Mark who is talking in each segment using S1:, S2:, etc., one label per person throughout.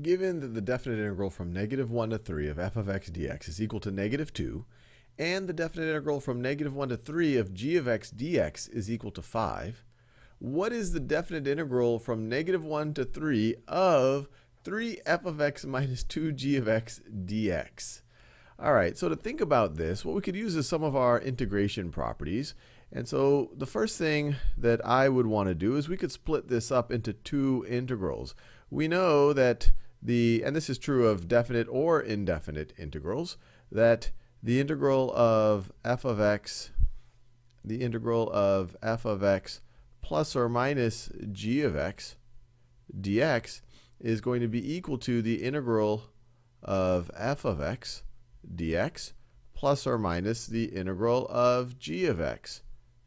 S1: Given that the definite integral from negative 1 to 3 of f of x dx is equal to negative 2, and the definite integral from negative 1 to 3 of g of x dx is equal to 5, what is the definite integral from negative 1 to 3 of 3f of x minus 2g of x dx? All right, so to think about this, what we could use is some of our integration properties. And so the first thing that I would want to do is we could split this up into two integrals. We know that the, and this is true of definite or indefinite integrals, that the integral of f of x, the integral of f of x plus or minus g of x dx is going to be equal to the integral of f of x dx plus or minus the integral of g of x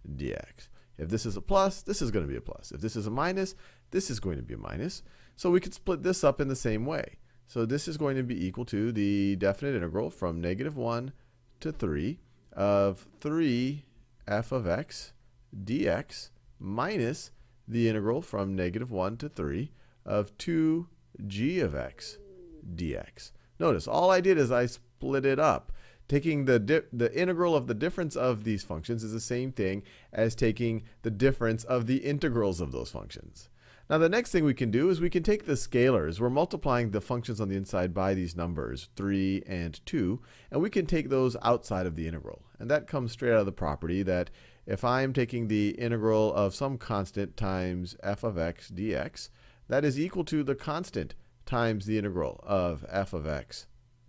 S1: dx. If this is a plus, this is going to be a plus. If this is a minus, this is going to be a minus. So we could split this up in the same way. So this is going to be equal to the definite integral from negative 1 to 3 of 3 f of x dx minus the integral from negative 1 to 3 of 2 g of x dx. Notice, all I did is I split it up. Taking the, the integral of the difference of these functions is the same thing as taking the difference of the integrals of those functions. Now the next thing we can do is we can take the scalars. We're multiplying the functions on the inside by these numbers, 3 and 2, and we can take those outside of the integral. And that comes straight out of the property that if I'm taking the integral of some constant times f of x dx, that is equal to the constant times the integral of f of x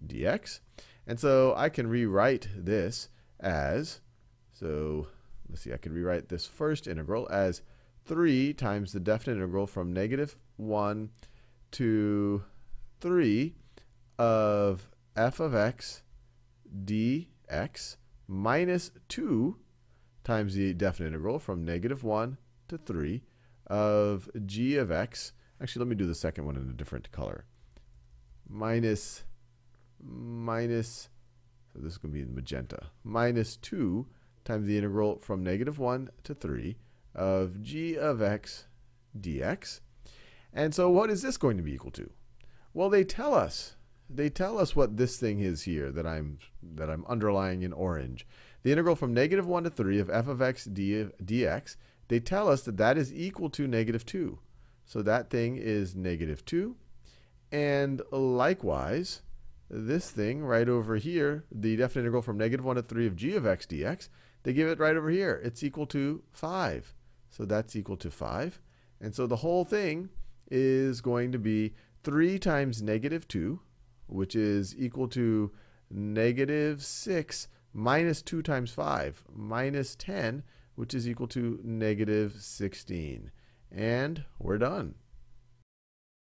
S1: dx. And so I can rewrite this as, so let's see, I can rewrite this first integral as 3 times the definite integral from negative 1 to 3 of f of x dx minus 2 times the definite integral from negative 1 to 3 of g of x. Actually, let me do the second one in a different color. Minus, minus, so this is going to be magenta, minus 2 times the integral from negative 1 to 3 of g of x dx. And so what is this going to be equal to? Well, they tell us. They tell us what this thing is here that I'm, that I'm underlying in orange. The integral from negative 1 to 3 of f of x dx, they tell us that that is equal to negative 2. So that thing is negative 2. And likewise, this thing right over here, the definite integral from negative 1 to 3 of g of x dx, they give it right over here. It's equal to 5. So that's equal to 5. And so the whole thing is going to be 3 times negative 2, which is equal to negative 6 minus 2 times 5, minus 10, which is equal to negative 16. And we're done.